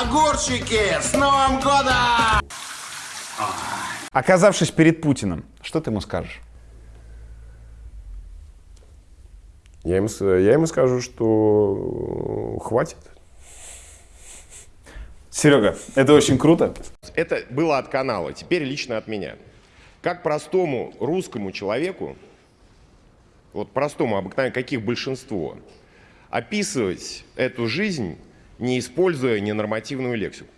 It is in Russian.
Огурчики, с Новым годом! Оказавшись перед Путиным, что ты ему скажешь? Я ему, я ему скажу, что хватит. Серега, это очень круто. Это было от канала, теперь лично от меня. Как простому русскому человеку, вот простому, обыкновенному, каких большинство, описывать эту жизнь, не используя ненормативную лексику.